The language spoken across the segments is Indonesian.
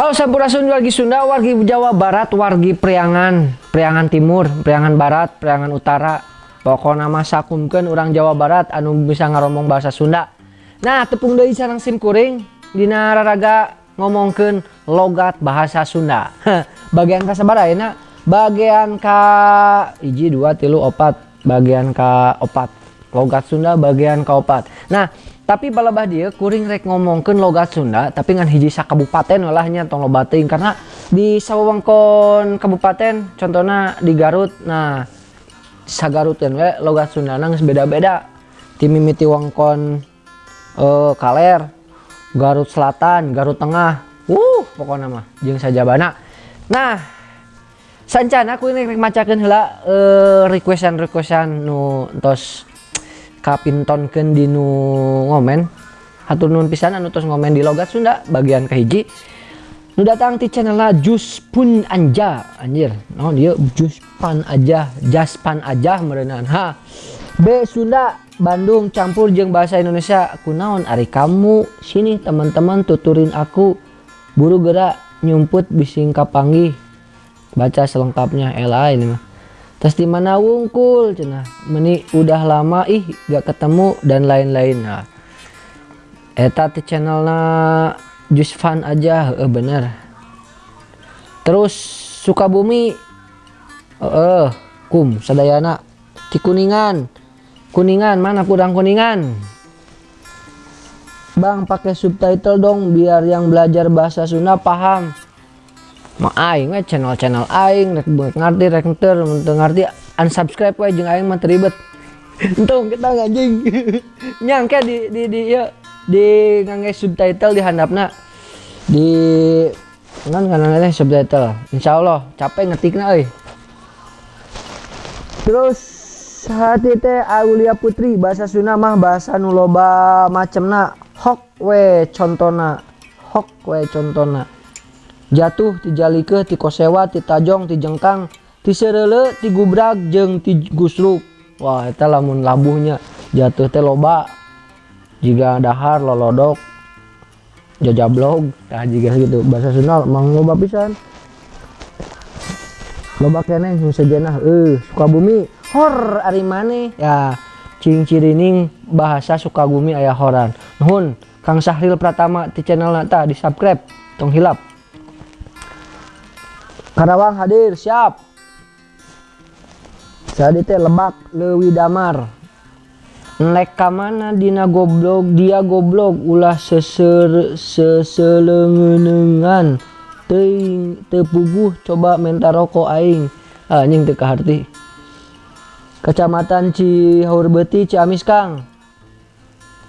Halo Sampurasun wargi Sunda, wargi Jawa Barat, wargi Priangan, Priangan Timur, Priangan Barat, Priangan Utara. Pokoknya nama sakumkan orang Jawa Barat anu bisa ngaromong bahasa Sunda. Nah, tepung deui sarang sim kuring dina raraga ngomongkeun logat bahasa Sunda. bagian ka sabaraha ya Bagian ka hiji dua tilu opat, bagian ka opat. Logat Sunda bagian ka opat. Nah, tapi balabah dia kuring rek ngomongkeun logat Sunda tapi ngan hiji kabupaten olahnya tong lobating karena di sawangkon kabupaten contohnya di Garut nah sagarutkeun we logat Sunda nang beda-beda. Ti mimiti wangkon uh, Kaler Garut Selatan Garut Tengah. Uh pokoknya mah jeung sajabana nah sancana aku ini macakeun heula uh, requestan requestan nu tos kapintonkeun di nu ngomen. Hatur nuhun pisan anu tos ngomen di logat Sunda bagian kahiji nu datang ti channelna Jus Pun Anja. Anjir no dia Jus Pan aja Jaspan aja merenang ha B Sunda Bandung campur jeng bahasa Indonesia. Aku naon ari kamu? Sini teman-teman tuturin aku. Buru gerak nyumput bising kapanggih. Baca selengkapnya Ela ini mah terus di mana wungkul? Cina. Meni udah lama ih gak ketemu dan lain-lain. Nah eta di channelnya just fun aja eh bener. Terus Sukabumi eh uh, kum sadayana di kuningan. Kuningan mana pudang kuningan? Bang pakai subtitle dong biar yang belajar bahasa Sunda paham mau aing we channel-channel aing rek ngerti rek enter ngerti unsubscribe we jeung aing mah ribet. Untung kita ngajing nyangke di di di ya di ngangge subtitle di handapna. Di kan kan subtitle. Insyaallah capek ngetikna euy. Terus hati teh Aulia Putri bahasa Sunda mah bahasa nu loba macemna. Hok we contona. Hok we contona jatuh tijalike ti kosewa ti tajong ti jengkang ti serele ti gubrag jeng ti gusrup wah eta lamun labuhnya. Jatuh teh loba. Jika dahar lolodok. Jajablog nah jika gitu. Bahasa Sunda mang loba pisan. Loba keneh nu sejenah. Eh Sukabumi. Hor ari maneh ya cing cirining bahasa Sukabumi aya horan. Nuhun Kang Sahril Pratama di channel nata di subscribe tong hilap Karawang hadir siap. Jadi teh lebak lewi damar. Nek mana dina goblok dia goblok. Ulah seser seselengenengan. Teing tepuguh coba minta rokok aing. Anjing teu kaharti. Kecamatan Cihaur Beti Ciamis Kang.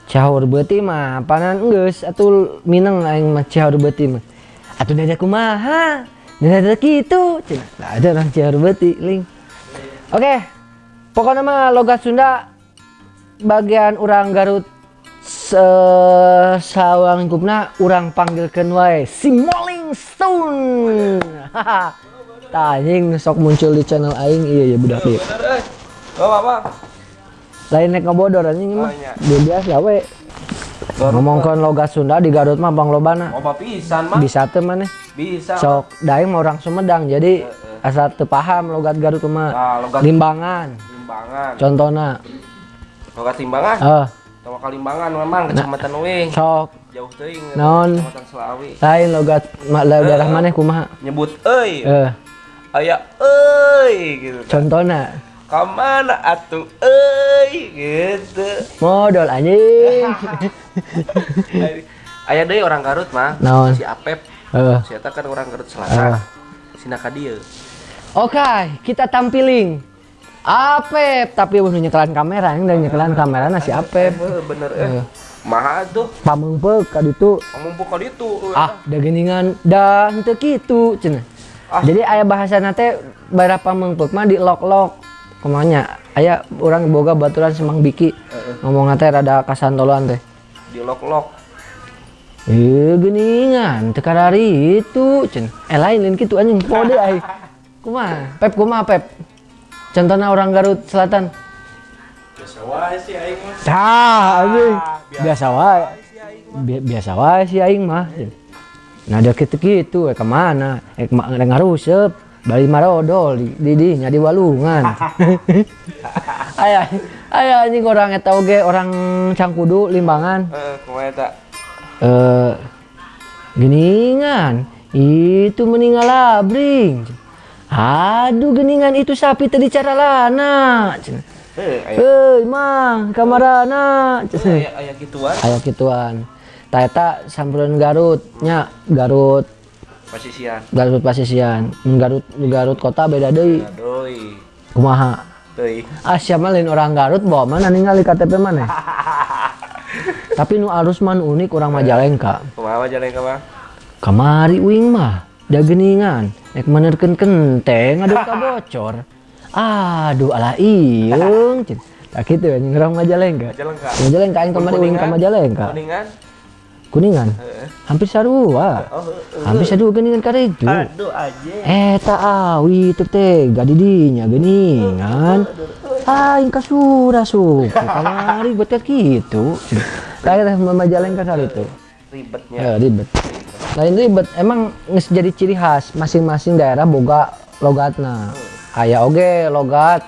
Cihaur Beti mah panan geus atuh mineng aing mah Cihaur Beti mah. Atuh dada kumaha dan ada gitu cina nah, ada orang Ciarbeti link oke okay. pokoknya mah logat Sunda bagian orang Garut se sawang lingkupna orang panggilkan wae si Molling Stone. Tanying sok muncul di channel aing iya ya budak iya. Oh, apa? Lain nek ngobodor anjing mah iya. biasa we ngomongkan logat Sunda di Garut mah bang lobana. Oh pisan mah bisa tuh mana? Bisa sok daeng mau orang Sumedang jadi uh, uh. asal paham logat Garut mah. Nah, logat limbangan. Limbangan. Contohnya logat limbangan? Uh. Tawa kalimbangan memang nah, kecamatan Uing. sok. Jauh teuing non kecamatan Selawi. Lain logat mak daerah mana kumaha? Nyebut euy. Uh. aya euy gitu contohnya ke mana atuh euy gitu. Modal anjing. Ayah deh orang Garut mah naon? si Apep. Uh. si Eta kan orang Garut Selatan. Uh. si Nakadia oke okay, kita tampilin. Apep tapi udah nyekelan kamera yang udah nyekelan kamera nasi Apep. bener eh. Uh. Maha tuh pamengpek ka ditu. Pamengpek ka ditu. Ah da geningan da henteu kitu cenah. Ah. jadi ayah bahasa nate berapa mengpek mah di lok-lok kemanya ayah orang boga baturan semang biki. Uh -uh. ngomong nate rada kasantoloan teh. Di lok-lok eh geningan tekar hari itu cen. Eh lain lain gitu anjing. Kode ay kuma pep kuma pep? Contohnya orang Garut Selatan. Biasa wae sih aing mah. Ah anjing. biasa wae biasa wae sih aing mah. Nah dia gitu-gitu eh ke mana? Eh kema ngarusep bali marodol di di dinya di walungan. Ayah ayah anjing orang eta oge orang cangkudu limbangan. Eh, kumaha eta? eh geningan. Itu meninggal abring aduh geningan itu sapi tadi cara lana Eh, hei mang kamarana. Aya aya gituan. Aya gituan. Taeta samperan Garut nya Garut pasisian. Garut pasisian. Garut Garut kota beda deui. Aduh. kumaha? Teuy. ah siapa lain orang Garut? Bawa mana ningali KTP mana? Tapi nu alus man unik orang Majalengka Kumaha jalan ka, Bang? kamari uing mah da geningan nek menerkeun kenteng aduh kabocor aduh alah ieung cen tak kitu anjing urang Majalengka Jalan ka. Majalengka aing kamari uing ka Majalengka Kuningan. Kuningan hampir sarua Oh, heeh. hampir sarua geningan karejju Aduh aja. Eta awi teu teh gadidinya geuningan. Aing kasura su. Kamari buat kitu. Kayak teh Majalengka kali itu. Ribetnya. Ya ribet. Lain ribet emang geus jadi ciri khas masing-masing daerah boga logatna. Aya oge logat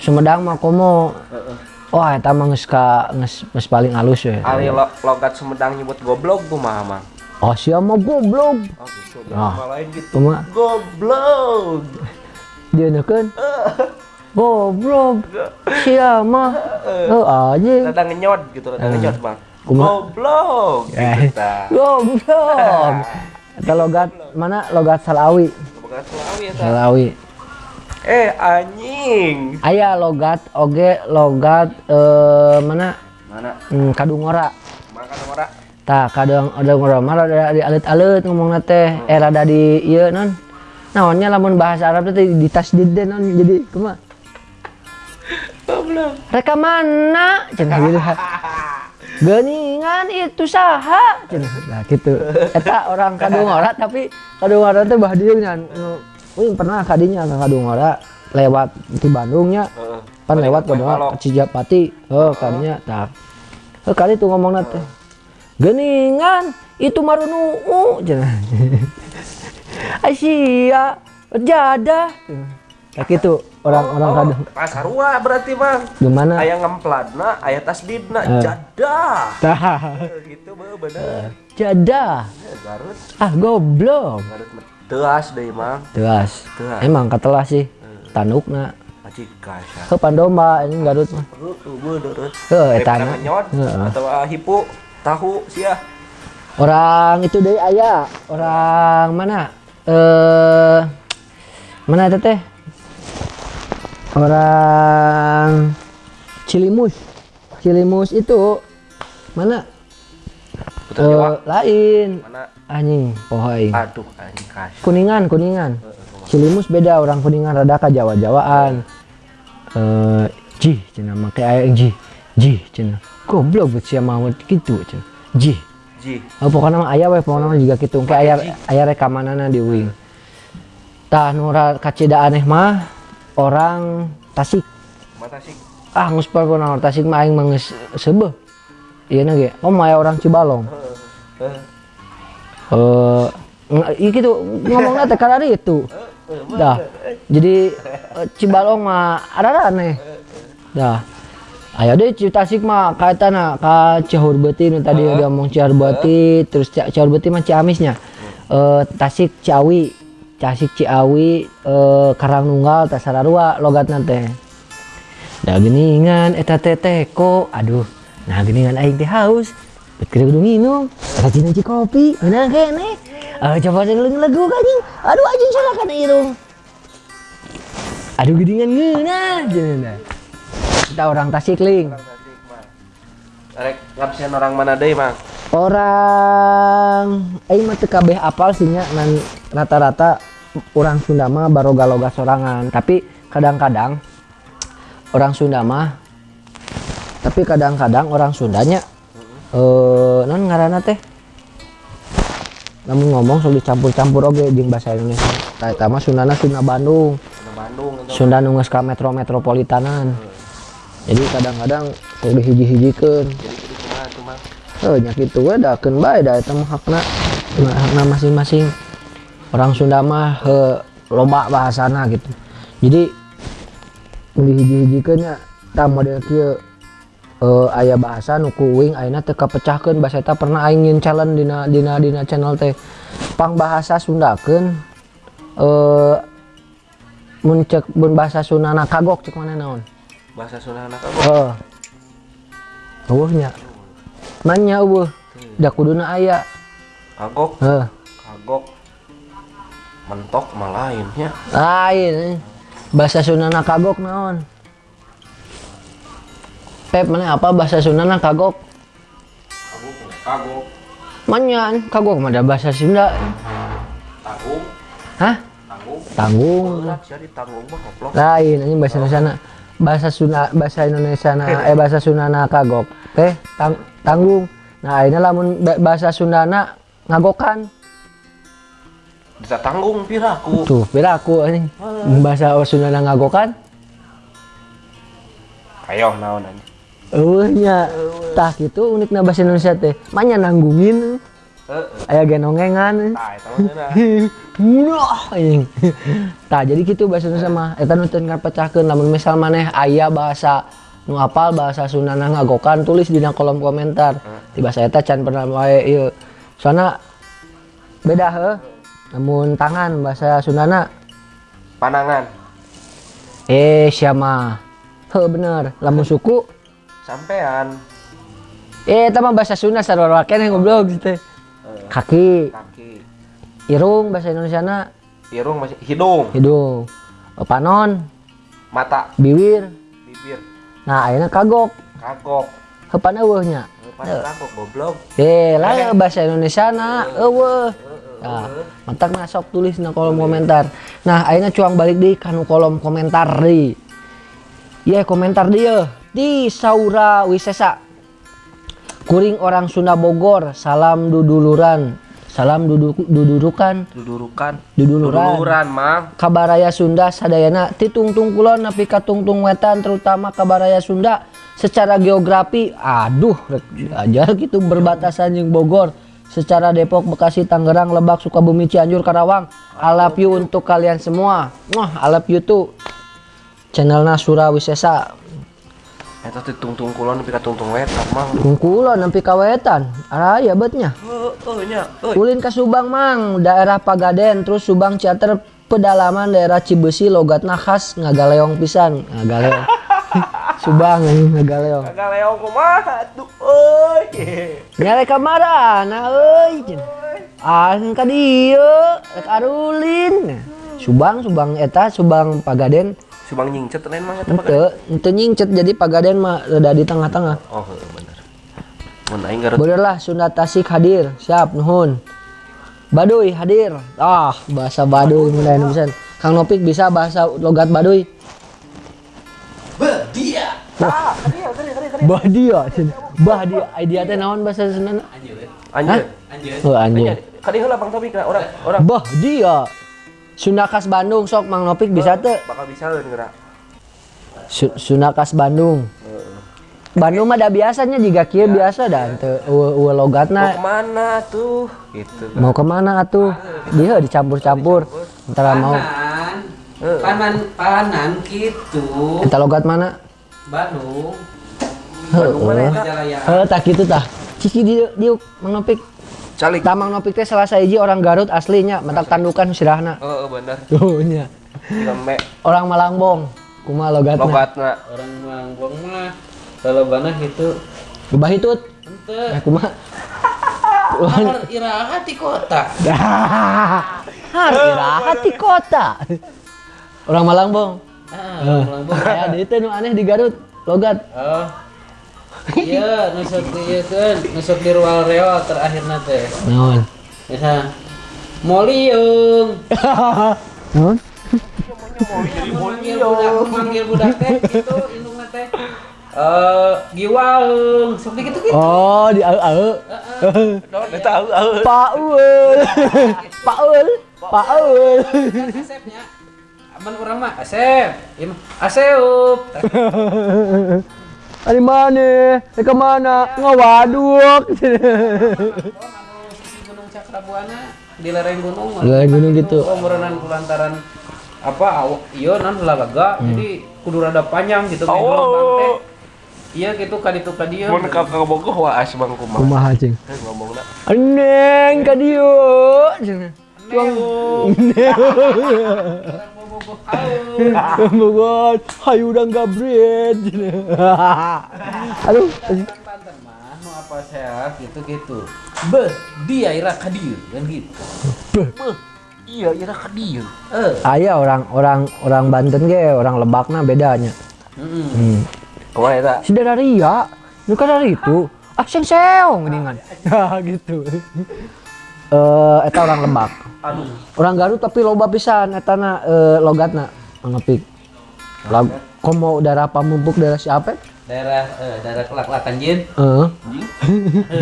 Sumedang mah komo. Oh eta mah geus ka geus geus paling halus we. Ari lo, logat Sumedang nyebut goblok kumaha, Mang? Oh sia mah goblok. Oh gitu. Ah. Bahasa lain gitu. Kumaha Goblok. dia neukeun. Goblok. Sia mah. Heuh anjing. Rada ngenyot gitu, rada ngenyot, Bang. Kumaha? Goblok. Gitu Eh, ta. goblok. Eta logat mana logat Salawi. Logat Sulawi eta. Salawi. Eh, anjing. Aya logat oge logat eh mana Mana? hmm, kadungora. Makan ora. Tah kadang kadungora mah rada di alit-alit ngomongna teh. Eh rada di ieu non. Naonnya lamun bahasa Arab teh di tasdid deh non jadi kumaha? Goblok. Reka mana? Cenah gitu. Geningan itu saha? Cenah. Nah gitu. Eta orang kadungora tapi kadungora teh bah dieu nya. Uing pernah kadinya ke kadungora lewat di Bandungnya. Heeh. Pan lewat ke Cijapati. Heuh kadinya tah. Heuh kali tuh ngomongna teh. Geningan itu marunu cenah. Asia jadah. Kayak gitu orang-orang. Oh, Pasarua berarti, Bang. Gimana? Aya ngempladna, aya tasdidna, Eh. jadah. Tah. Eh, Gitu be bener. Jadah. Eh, Garut, Ah goblok. Garut mah teuas deui, Mang. Telas. Telas. Emang katelah sih. Tandukna. Aji kasar. Ke pandomba ini Garut mah. Heeh, bener. Heuh eta Daripada na. ngenyot Heeh. atau ah, hipu tahu sia. Orang itu deh aya. Orang mana? Eh mana eta teh? Orang Cilimus. Cilimus itu mana? Jawa. Eh, lain. Mana? Anjing, pohoi. Aduh, anjing. Kuningan, kuningan. Cilimus beda orang kuningan rada ka Jawa-Jawaan. Eh, jih cenah make aya yang jih. Jih cenah. Goblok bet sia mah kitu cenah. Jih. Ji. Oh, pokoknya mah aya we pokoknya mah juga kitu. Kayak aya aya rekamanana di uing. Tah nu ra kacida aneh mah orang Tasik. Mata sih. Ah pernah orang Tasik mah aing mah geus seubeuh. Ieu na ge. Oh, mah aya orang Cibalong. Eh, iya gitu ngomongnya teh karena itu. Dah. Jadi eh, Cibalong mah ada aneh. Dah. Ayo deh Ci Tasik mah kaitana ka Cihur Beuti nu tadi udah ngomong Cihur Beuti terus Ci- Cihur Beuti mah Ciamisnya. Eh Tasik Ciawi. Tasik Ciawi eh Karangnunggal Tasararua logatna teh. Da geningan eta teh teko. Aduh. Nah geningan aing teh haus. Bet kudu minum. Rajin aja kopi. Bener kene. Eh coba dengerin lagu anjing. Aduh anjing salah kan irung. Aduh geningan ngeunah cenah. Kita orang Tasikling. Tasik mah. Rek ngabsen orang mana deui, Mang? Orang mah teu kabeh apal sih nya rata-rata orang Sunda mah baroga loga sorangan, tapi kadang-kadang orang Sunda mah tapi kadang-kadang orang Sundanya eh non ngaranna teh namun ngomong sok dicampur-campur oge jeung bahasa Indonesia. Tah eta mah Sundana Sunda Bandung, Sunda Bandung itu. Sunda nu geus ka kadang-kadang sok dihiji-hijikeun. Jadi kumaha tuh, Mang? Oh, nya kitu we dakeun bae da eta mah hakna. nah masing-masing orang Sunda mah he, loba bahasana gitu jadi di hiji-hijikeunnya tah model kieu eh, aya bahasa nu kuing ayeuna teu kapecahkeun bahasa eta pernah aing nyin challenge dina dina dina channel teh pang bahasa Sundakeun eh mun cek mun bahasa Sundana kagok cek mana naon Bahasa Sunda anak apa? Heeh. Eueuhnya. Nanya eueuh. Da kuduna aya. Kagok, Heeh. kagok. Mentok mah lainnya. Lain. eh. Bahasa Sundana kagok naon? Pep mana apa bahasa Sundana kagok? Kagok, kagok. Manyan, kagok mah da bahasa Sunda. Tanggung, Hah? tanggung. Tanggung. Lain anjing bahasa Indonesia bahasa Sunda bahasa Indonesia eh bahasa Sundana kagok teh tang, tanggung nah ini lamun ba- bahasa Sundana ngagokan Bisa tanggung piraku. tuh beda aku anjing bahasa Sundana ngagokan Ayo naon anjing. Eueuhnya tah gitu unikna bahasa Indonesia teh manya nanggungin Heeh. aya genongengan Tah eta mah anjing. Tah jadi gitu bahasa Indonesia mah eta nu teu pecahkeun lamun misal maneh aya bahasa nu apal bahasa Sundana ngagokan tulis dina kolom komentar. Di bahasa eta can pernah wae ieu. Soalna beda heuh. Namun tangan bahasa Sundana Panangan. eh siapa? Heuh bener. Lamun suku Sampean. eh eta mah bahasa Sunda sarua keneh goblok gitu. Kaki, Kaki. irung bahasa Indonesia na Irung masih hidung, hidung. Panon, mata, bibir. bibir, Nah, ayeuna kagok. kagok. Hepan eueuhnya. Pas kagok goblok. Eh, lah bahasa Indonesia na eueuh. Nah, mantak na sok tulis na kolom komentar. Nah, ayeuna cuang balik deui kanu kolom komentar deui. Iya, komentar dia di Saura Wisesa. Kuring orang Sunda Bogor, salam duduluran. Salam duduk dudurukan, Dudurukan. duduluran. Dudururan, Mang. Kabaraya Sunda sadayana ti tungtung kulon nepi ka tungtung wetan terutama Kabaraya Sunda secara geografi aduh ajar gitu berbatasan jeung Bogor secara Depok, Bekasi, Tangerang, Lebak, Sukabumi, Cianjur, Karawang. I love you untuk kalian semua. Wah, I love you tuh. Channelna Surawisesa. Eta teh tungtung kulon nepi ka tungtung wetan, Mang. Tungkulon nepi ka wetan. Araya betnya. Heueuh nya, euy. Ulin ke Subang mang, daerah Pagaden, terus Subang Ciater pedalaman daerah Cibesi logatna khas ngagaleong pisan, ngagaleong. Subang anjing ngagaleong. Kagak leong kumaha tuh, euy. Nyare kamarana euy. cenah. Ah ka dieu, rek arulin. Subang Subang eta Subang Pagaden Subang nyingcet lain mah eta mah. henteu nyingcet jadi Pagaden mah rada di tengah-tengah. Oh, heueuh bener. Mun aing garut Bener lah Sunda Tasik hadir, siap nuhun. Baduy hadir. Ah, bahasa Baduy mulai bisa. Kang Nopik bisa bahasa logat Baduy. Badia. Bahdia, cenah. Bahdia, idea teh naon bahasa Sunda? Anjir. Oh anjir. Kadi heula Bang Topik orang orang Bahdia. Sunda khas Bandung sok Mang Nopik bisa teu? bakal bisa leun geura. Su- Sunda khas Bandung. Bandung mah da biasanya jika kieu biasa dah teu eueuh eueuh Mau logatna ke mana tuh? Gitu. mau ke mana atuh? Dia dicampur-campur. Antara mau Panan, panan, gitu. kita logat mana? Bandung, Heeh. Majalaya. Heeh, tak gitu tah. Ciki dia dia Mang Nopik. Calik. Tah Mang Nopik teh salah hiji orang Garut aslinya, mentak tandukan sirahna. Heeh, bener. Tuh nya. Orang Malangbong. Kumaha logatna? logatna. Orang Manggung mah kalau banah gitu. Gebah hitut. Ente, Eh kumaha? har irahat di kota. Dah. Irahat di kota. Orang Malangbong. Ah, Eh, orang Manggung. Aya deui teh nu aneh di Garut. Logat. Oh. Iya, nusuk di ieu kan, nusuk di ruang reo terakhir teh. Naon? Bisa Moliung. Naon? Manggil budak, manggil budak teh gitu indungna teh. Eh, giwaeung, sok di gitu gitu. Oh, di au-au. Udah tahu, tahu. Paul. Paul. Paul. Kan asepnya. Aman urang mah asep. Aseup. Ari mana? Eh ke mana? Ngawaduk. Sisi Gunung cakrabuana di lereng gunung. Di lereng gunung gitu. Oh, kulantaran apa aw- iya nan lalaga Hmm. jadi kudu rada panjang gitu gelombang teh. Iya gitu kaditu ka dieu. Mun ka ka bogoh wah as bang kumaha. kumaha cing Eh, ngomongna. Neng ka dieu cenah. Haeu. Bogor, hayu udang gabret. Aduh, Banten mah nu apa sehat gitu-gitu. Beh, dia ira ka dieu kan gitu. Iya, ira ka dieu. Eh. aya orang orang orang Banten ge, orang Lebakna bedanya. heeh. Hmm. Kumaha eta? Si Dadaria, nu kan dari itu. Ah, seng seong geuningan. Ah, gitu. Eh, eta orang Lebak. Aduh. Orang Garut tapi loba pisan etana eh, logatna ngepik. Lag komo darah pamumpuk darah si Apep. Daerah eh, daerah kelak-kelakan jin. Heeh.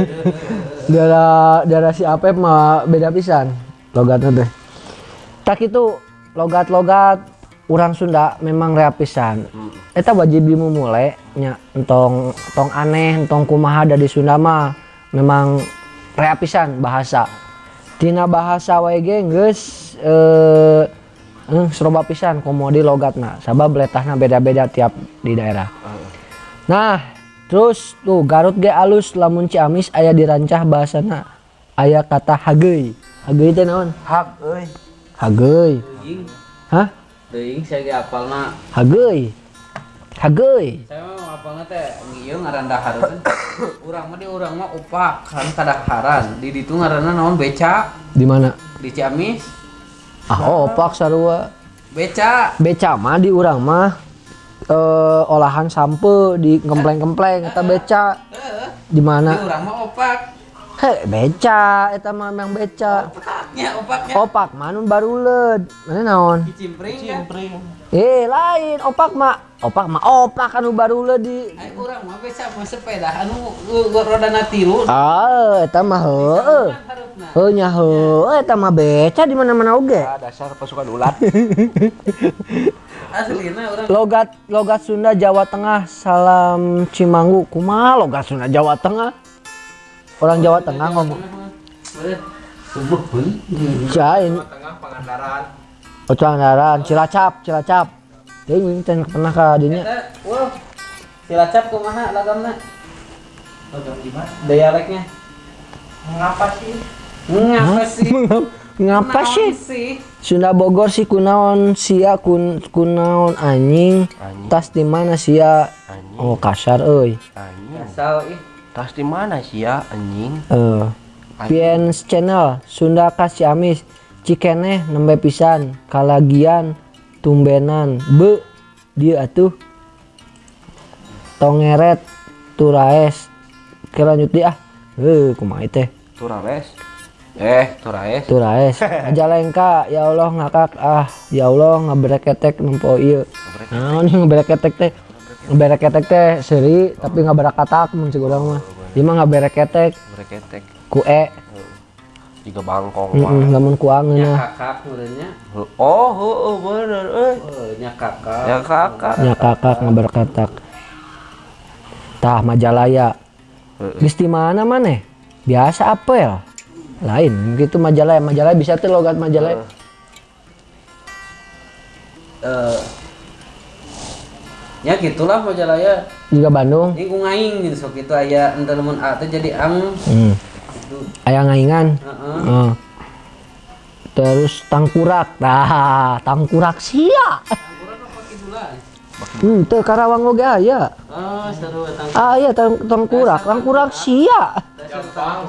darah darah si Apep mah beda pisan logatnya teh. Tak itu logat-logat orang Sunda memang rea pisan. Eta wajib dimulai nya entong entong aneh entong kumaha dari Sunda mah memang rea pisan bahasa. Tina bahasa wae ge geus eh eh, seroba pisan komodi logatna sabab letahna beda-beda tiap di daerah. Nah, terus tuh Garut ge alus lamun Ciamis aya dirancah bahasana aya kata hageuy. Hageuy teh naon? Hak euy. Hageuy. Teuing, Hah? teuing saya ge apalna. Hageuy. Hageuy. Saya mah apalna teh ieu ngaran dahar kan. Urang mah di urang mah upak kan kadaharan. Di ditu ngaranna naon beca Di mana? di Ciamis. Ah, opak sarua. Beca. Beca mah di urang mah eh olahan sampe di gempleng-gempleng eta beca. Di Di mana? urang mah opak. He, beca eta mah memang beca. Opaknya, opaknya. Opak mah nu baruleud. Mana naon? Kicimpring kan. Eh, lain opak mah. Opak mah opak anu baruleud di Ai urang mah beca mah sepeda anu uh, rodana tilu. Ah, eta mah heueuh. Heuh nya heueuh eta mah beca di mana-mana oge. Ah, dasar pasukan ulat. Aslina urang Logat logat Sunda Jawa Tengah salam Cimanggu. Kumaha logat Sunda Jawa Tengah? Orang Jawa Tengah ngomong. Pangandaran. Oh, Pangandaran, Cilacap, Cilacap. Teuing teh pernah ka dinya. Cilacap kumaha lagamna? Lagam gimana? Dialeknya. Ngapa sih? Ngapa sih? Ngapa sih? sih? Sunda Bogor si kunaon sia kun kunaon anjing. Anjing. Tas di mana sia? Anjing. Oh, kasar euy. Anjing. Asal ih. Tas di mana sih ya anjing? Eh, Piens channel Sunda Kas Ciamis Cikeneh nembe pisan kalagian tumbenan be dia atuh. Tongeret turaes. Kelanjut dia ah. Eh kumaha teh? Turares. Eh, Turaes. turaes. Ajalengka ya Allah ngakak ah. Ya Allah ngabereketek nempo ieu. Naon yang ngabereketek teh ngabereketek teh seri tapi ngaberakatak mun cik urang mah ieu mah ngabereketek Breketek. ku e Tiga bangkong heeh mah. lamun ku Nya kakak urangnya. Oh, heueuh bener euy. Oh, nya kakak. Ya kakak. nya kakak ngaberkatak tah Majalaya Heeh. geus di mana maneh biasa apel lain gitu Majalaya Majalaya bisa tuh logat Majalaya Eh Ya gitulah Majalaya. juga Bandung Ini ku ngaing gitu sok itu aya ente lamun A teh jadi ang. hmm. Gitu. aya ngaingan Heeh. Heeh. terus tangkurak nah tangkurak sia apa kidulan? hmm, teu Karawang oge aya Oh, seru tang. aya tang tangkurak tangkurak sia Jampang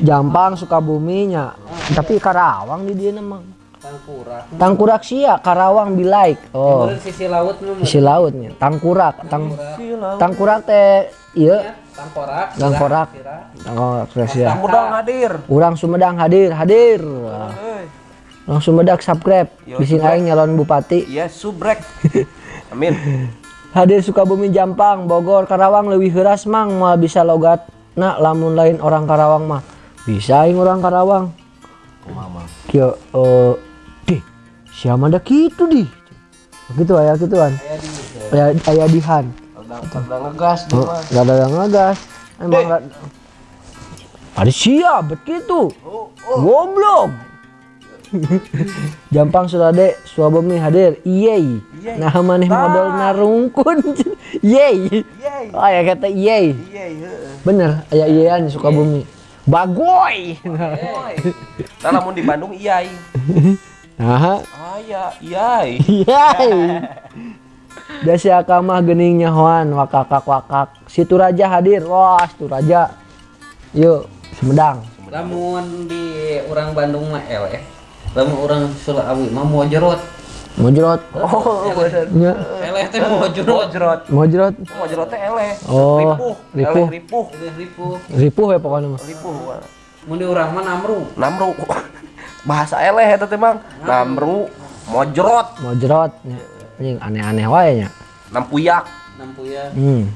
Jampang Sukabumi nya tapi Karawang di dia mah Tangkurak. tangkurak sia Karawang be like. Oh. Kemudian sisi laut nu. isi lautnya tangkurak. Tang tangkurak. Teh iya. Tangkorak. Tangkorak. Sira. tangkurak sia Mudang hadir. urang Sumedang hadir hadir. Urang Sumedang subscribe. Bisin aing nyalon bupati. Iya, subrek. Amin. hadir Sukabumi Jampang Bogor Karawang leuwih heuras mang. Moal bisa logat. Nah lamun lain orang Karawang mah. Bisa aing orang Karawang. Kieu eh deh siapa ada gitu di gitu aya gituan aya aya dihan Tendang tendang ngegas dia Oh, mah. gak ada yang ngegas. Emang gak... Ada siap begitu. Oh, Goblok. Jampang Surade Suabemi hadir. Yeay. Yeay. Nah maneh modal narungkun. Yeay. Oh ya kata iya. Bener, aya iyaan Sukabumi. Bagoy. Nah, lamun di Bandung iya. Nah, Aya, iya. Yeay. Dasi akamah gening nyahoan wakakak wakak. Situ raja hadir. Wah, situ raja. Yuk, Sumedang. Lamun di orang Bandung mah eleh. Lamun orang Sulawesi mah mojrot. Mojrot. Oh, bener. Ya, Eleh teh mojrot. Mojrot. mojrot. Mojrot teh eleh. Oh, ripuh. ripuh. Eleh ripuh. Eleh ripuh. Ripuh ya pokoknya mah. Ripuh. Mun di urang mah namru. Namru. Bahasa eleh eta teh, Mang. Namru, mojrot, Mojrot. Anjing aneh-aneh wae nya. nampuyak. Nampuya. Hmm.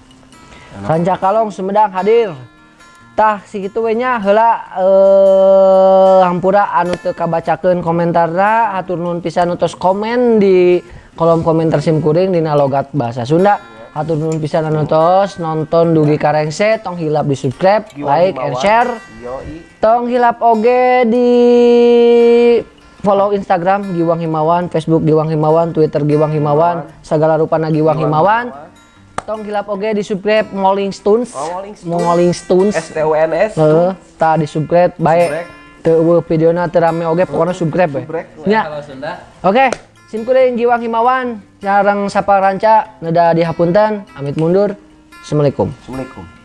Ranca Kalong Sumedang hadir. Tah segitu we nya heula eh hampura anu teu kabacakeun komentarna hatur nuhun pisan utus komen di kolom komentar sim kuring dina logat bahasa Sunda. Hatur nuhun pisan anu tos nonton dugi karengse tong hilap di subscribe, like and share. Yoi. Tong hilap oge di follow Instagram Giwang Himawan, Facebook Giwang Himawan, Twitter Giwang Himawan, segala rupana Giwang Himawan. Tong hilap oge di subscribe Moling Stones. Oh. Moling Stones. S T U N S. Heeh, ta di subscribe bae. Subscribe. Teu eueuh videona teu rame oge pokona subscribe. Nya. Kalau Sunda Oke, simkuring Giwang Himawan, sareng sapa ranca neda dihapunten, amit mundur. Assalamualaikum. Assalamualaikum.